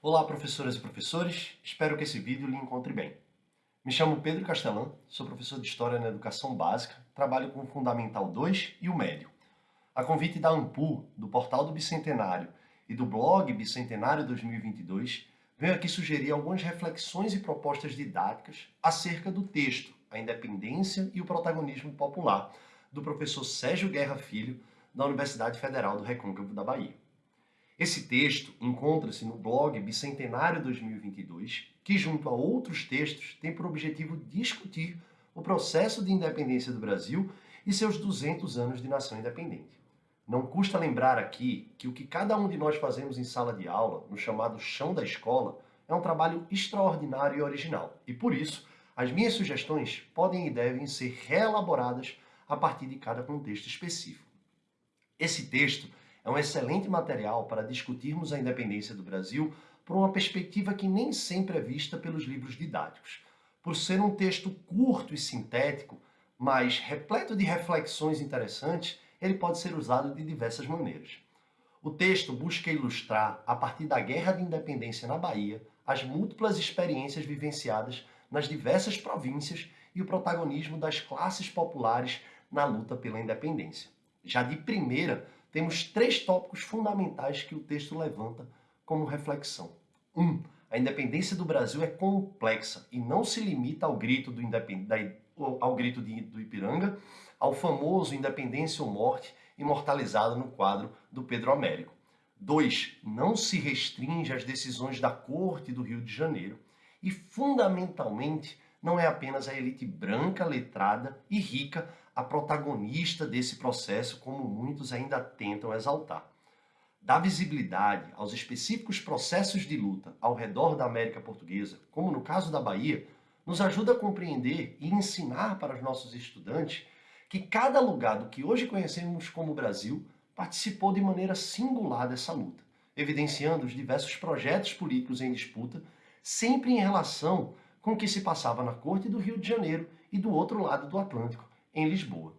Olá, professoras e professores. Espero que esse vídeo lhe encontre bem. Me chamo Pedro Castelã, sou professor de História na Educação Básica, trabalho com o Fundamental 2 e o Médio. A convite da AMPU, do Portal do Bicentenário e do blog Bicentenário 2022, venho aqui sugerir algumas reflexões e propostas didáticas acerca do texto A Independência e o Protagonismo Popular, do professor Sérgio Guerra Filho, da Universidade Federal do Recôncavo da Bahia. Esse texto encontra-se no blog Bicentenário 2022, que junto a outros textos tem por objetivo discutir o processo de independência do Brasil e seus 200 anos de nação independente. Não custa lembrar aqui que o que cada um de nós fazemos em sala de aula, no chamado chão da escola, é um trabalho extraordinário e original. E por isso, as minhas sugestões podem e devem ser reelaboradas a partir de cada contexto específico. Esse texto é um excelente material para discutirmos a independência do Brasil por uma perspectiva que nem sempre é vista pelos livros didáticos. Por ser um texto curto e sintético, mas repleto de reflexões interessantes, ele pode ser usado de diversas maneiras. O texto busca ilustrar, a partir da Guerra de Independência na Bahia, as múltiplas experiências vivenciadas nas diversas províncias e o protagonismo das classes populares na luta pela independência. Já de primeira, temos três tópicos fundamentais que o texto levanta como reflexão. Um, a independência do Brasil é complexa e não se limita ao grito do, ao grito de, do Ipiranga, ao famoso Independência ou Morte, imortalizado no quadro do Pedro Américo. 2. Não se restringe às decisões da Corte do Rio de Janeiro. E, fundamentalmente, não é apenas a elite branca, letrada e rica a protagonista desse processo, como muitos ainda tentam exaltar. Dá visibilidade aos específicos processos de luta ao redor da América Portuguesa, como no caso da Bahia, nos ajuda a compreender e ensinar para os nossos estudantes que cada lugar do que hoje conhecemos como Brasil participou de maneira singular dessa luta, evidenciando os diversos projetos políticos em disputa, sempre em relação com o que se passava na corte do Rio de Janeiro e do outro lado do Atlântico, em Lisboa.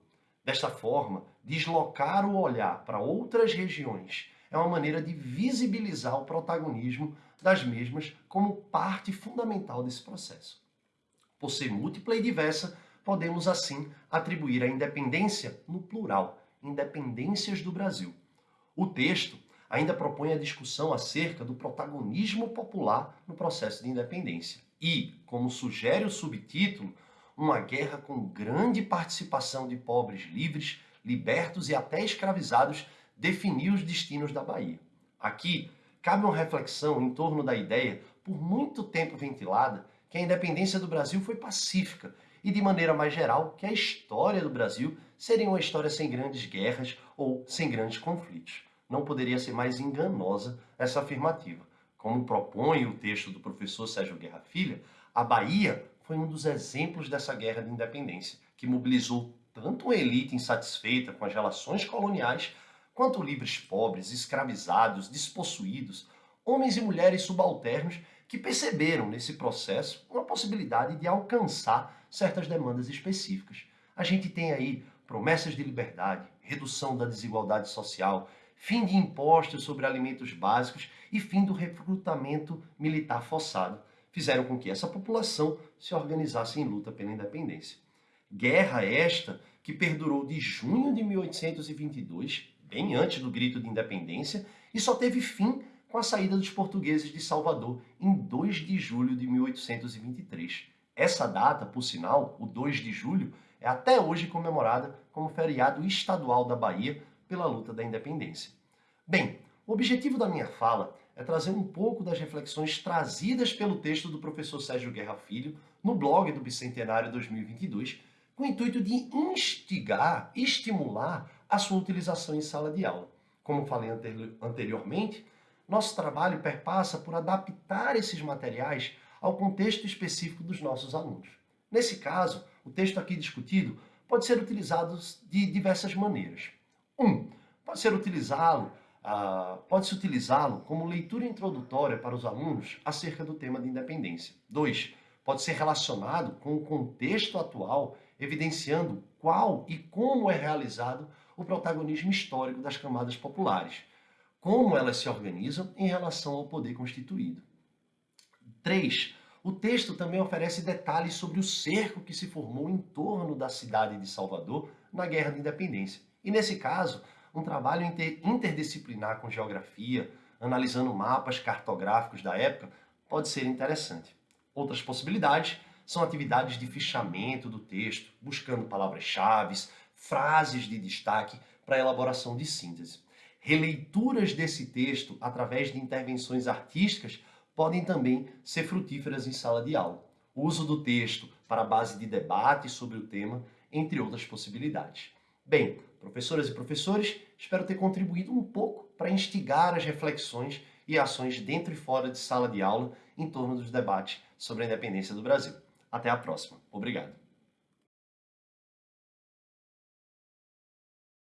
Desta forma, deslocar o olhar para outras regiões é uma maneira de visibilizar o protagonismo das mesmas como parte fundamental desse processo. Por ser múltipla e diversa, podemos assim atribuir a independência no plural, independências do Brasil. O texto ainda propõe a discussão acerca do protagonismo popular no processo de independência e, como sugere o subtítulo, uma guerra com grande participação de pobres livres, libertos e até escravizados definiu os destinos da Bahia. Aqui, cabe uma reflexão em torno da ideia, por muito tempo ventilada, que a independência do Brasil foi pacífica e, de maneira mais geral, que a história do Brasil seria uma história sem grandes guerras ou sem grandes conflitos. Não poderia ser mais enganosa essa afirmativa. Como propõe o texto do professor Sérgio Guerra Filha, a Bahia foi um dos exemplos dessa guerra de independência, que mobilizou tanto uma elite insatisfeita com as relações coloniais, quanto livres pobres, escravizados, despossuídos, homens e mulheres subalternos que perceberam nesse processo uma possibilidade de alcançar certas demandas específicas. A gente tem aí promessas de liberdade, redução da desigualdade social, fim de impostos sobre alimentos básicos e fim do recrutamento militar forçado, fizeram com que essa população se organizasse em luta pela independência. Guerra esta que perdurou de junho de 1822, bem antes do grito de independência, e só teve fim com a saída dos portugueses de Salvador em 2 de julho de 1823. Essa data, por sinal, o 2 de julho, é até hoje comemorada como feriado estadual da Bahia pela luta da independência. Bem, o objetivo da minha fala é trazer um pouco das reflexões trazidas pelo texto do professor Sérgio Guerra Filho no blog do Bicentenário 2022, com o intuito de instigar, estimular a sua utilização em sala de aula. Como falei anteriormente, nosso trabalho perpassa por adaptar esses materiais ao contexto específico dos nossos alunos. Nesse caso, o texto aqui discutido pode ser utilizado de diversas maneiras. Um, pode ser utilizá-lo ah, pode-se utilizá-lo como leitura introdutória para os alunos acerca do tema de independência. 2. Pode ser relacionado com o contexto atual, evidenciando qual e como é realizado o protagonismo histórico das camadas populares, como elas se organizam em relação ao poder constituído. 3. O texto também oferece detalhes sobre o cerco que se formou em torno da cidade de Salvador na Guerra de Independência. E nesse caso, um trabalho interdisciplinar com geografia, analisando mapas cartográficos da época, pode ser interessante. Outras possibilidades são atividades de fichamento do texto, buscando palavras-chave, frases de destaque para elaboração de síntese. Releituras desse texto através de intervenções artísticas podem também ser frutíferas em sala de aula. O uso do texto para base de debate sobre o tema, entre outras possibilidades. Bem, professoras e professores, espero ter contribuído um pouco para instigar as reflexões e ações dentro e fora de sala de aula em torno dos debates sobre a independência do Brasil. Até a próxima. Obrigado.